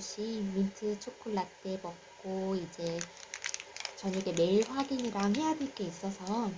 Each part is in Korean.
보내주신 민트 초콜라떼 먹고 이제 저녁에 메일 확인이랑 해야 될 게 있어서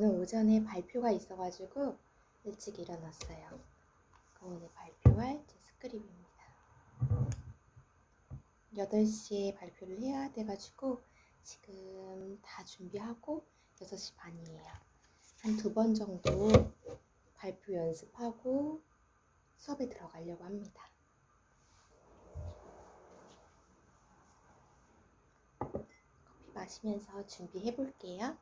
오늘 오전에 발표가 있어가지고 일찍 일어났어요. 오늘 발표할 제 스크립입니다. 8시에 발표를 해야 돼가지고 지금 다 준비하고 6시 반이에요. 한 두 번 정도 발표 연습하고 수업에 들어가려고 합니다. 커피 마시면서 준비해 볼게요.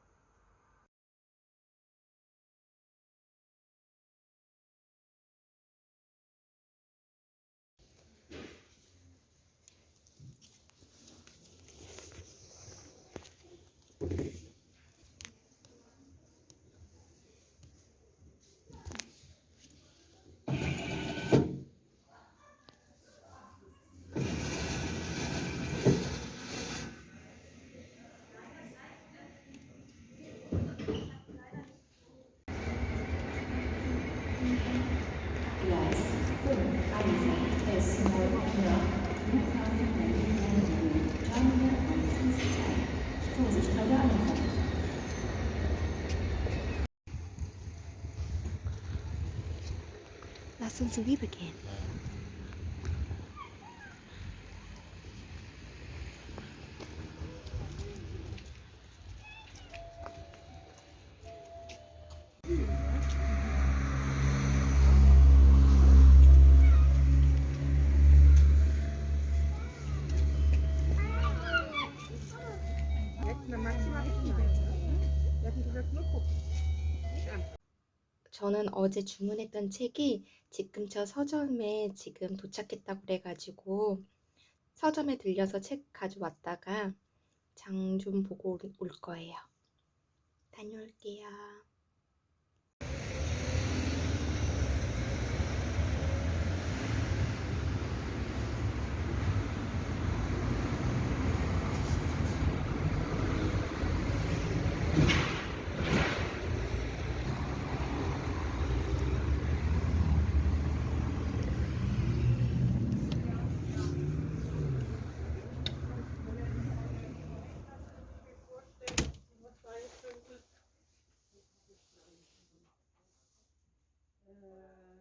Gucken. Nicht an. 저는 어제 주문했던 책이 지금 저 서점에 지금 도착했다고 그래가지고 서점에 들려서 책 가져왔다가 장 좀 보고 올- 올 거예요. 다녀올게요.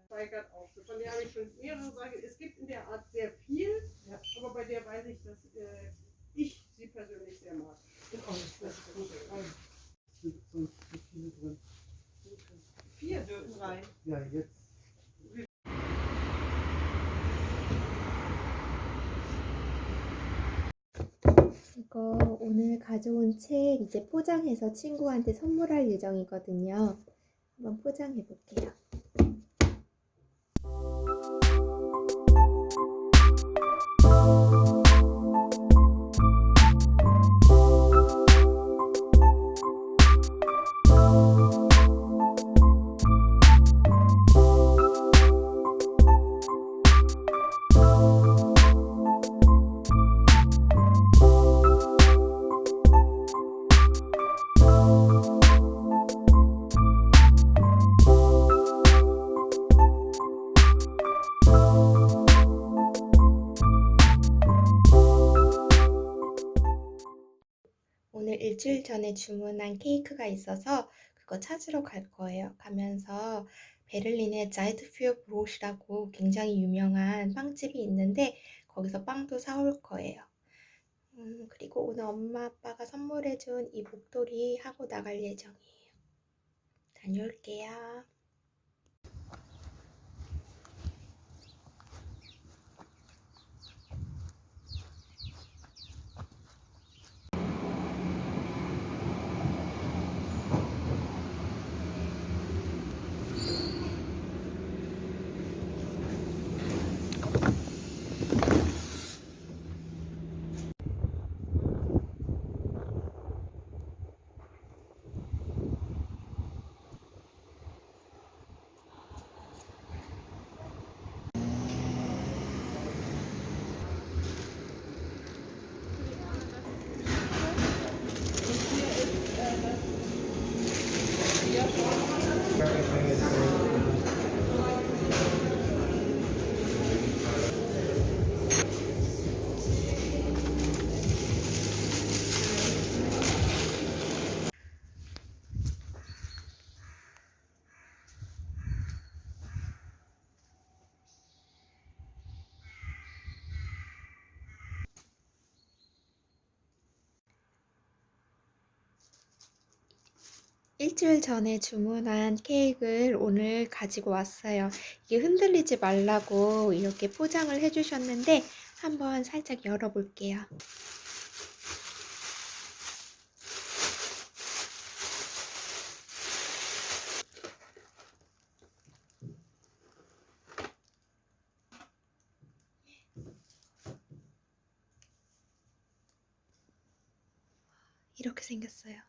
Steigert auch. Von der habe ich schon mehrere Sachen. Es gibt in der Art sehr viel, aber bei der weiß ich, dass äh, ich sie persönlich sehr mag. Das ist gut. sind zu viele drin. Vier dürfen rein. Ja, jetzt. 이거 오늘 가져온 책 이제 포장해서 친구한테 선물할 예정이거든요. 한번 포장해 볼게요. 일주일 전에 주문한 케이크가 있어서 그거 찾으러 갈 거예요. 가면서 베를린에 자이트퓨어 브롯이라고 굉장히 유명한 빵집이 있는데 거기서 빵도 사올 거예요. 음, 그리고 오늘 엄마 아빠가 선물해준 이 목도리 하고 나갈 예정이에요. 다녀올게요. 일주일 전에 주문한 케이크를 오늘 가지고 왔어요. 이게 흔들리지 말라고 이렇게 포장을 해주셨는데 한번 살짝 열어볼게요. 이렇게 생겼어요.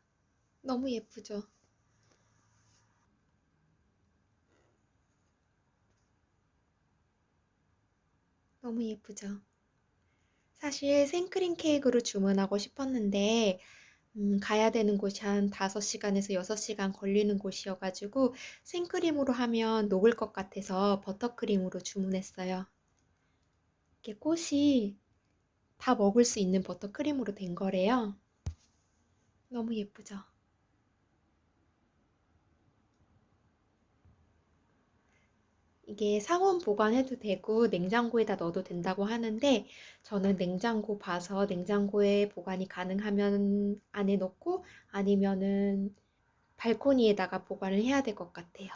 너무 예쁘죠? 너무 예쁘죠? 사실 생크림 케이크로 주문하고 싶었는데, 음, 가야 되는 곳이 한 5시간에서 6시간 걸리는 곳이어가지고 생크림으로 하면 녹을 것 같아서 버터크림으로 주문했어요. 이게 꽃이 다 먹을 수 있는 버터크림으로 된 거래요. 너무 예쁘죠? 이게 상온 보관해도 되고 냉장고에다 넣어도 된다고 하는데 저는 냉장고 봐서 냉장고에 보관이 가능하면 안에 넣고 아니면은 발코니에다가 보관을 해야 될 것 같아요.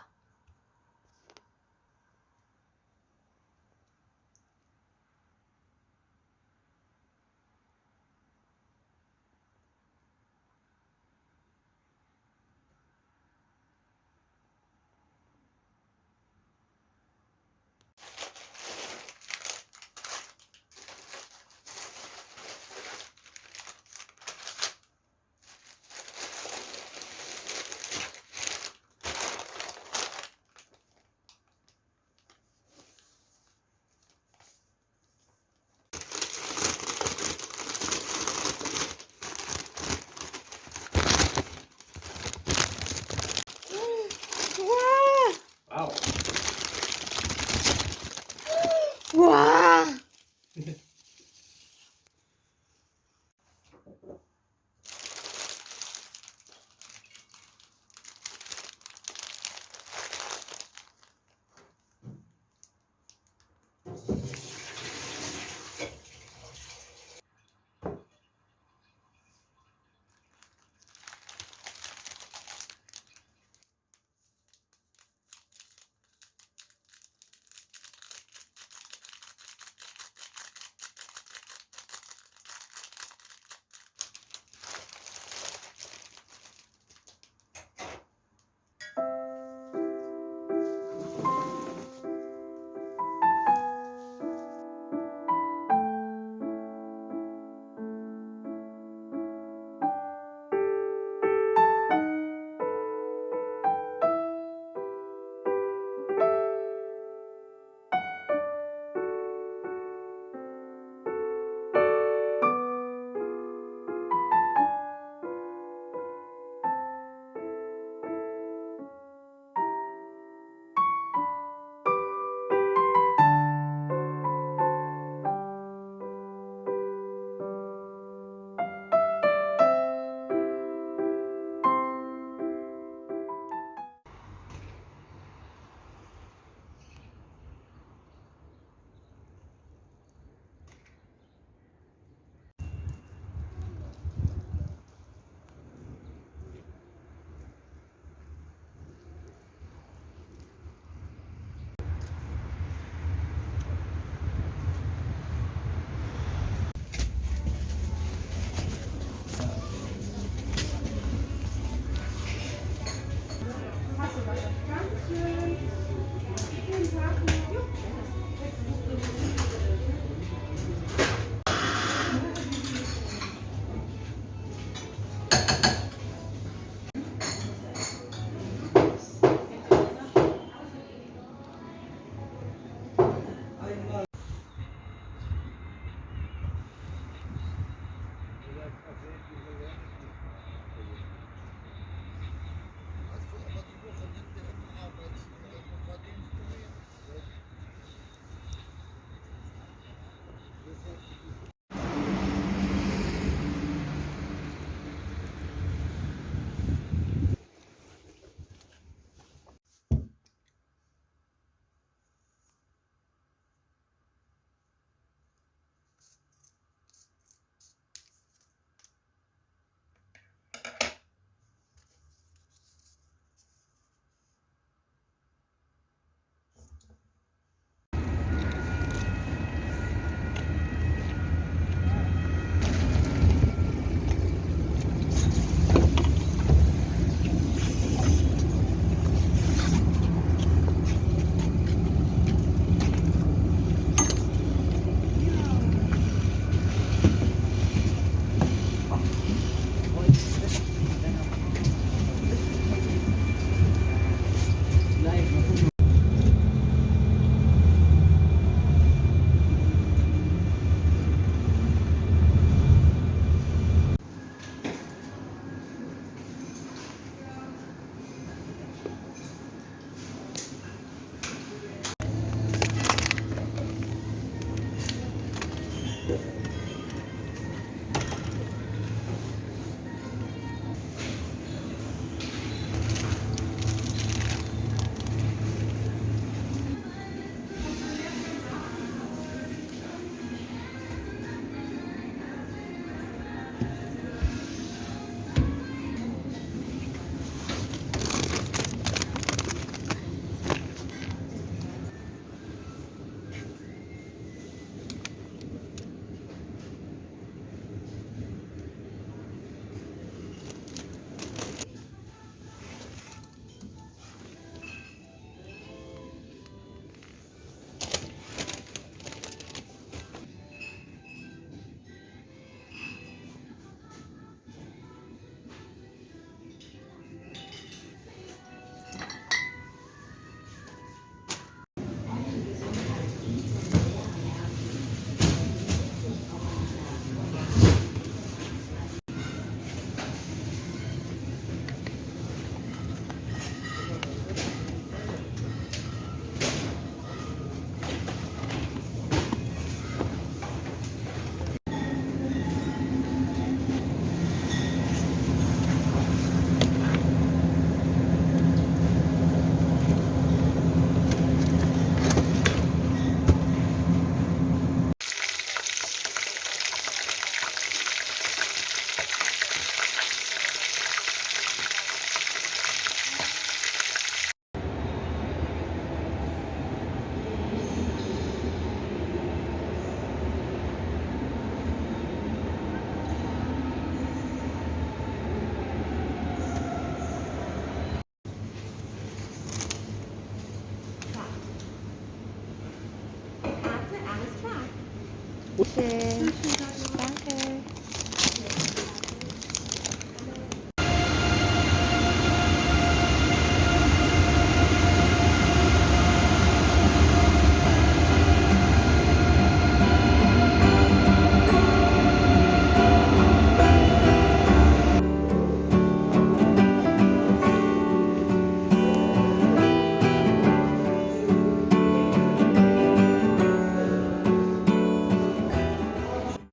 谢谢，thank you。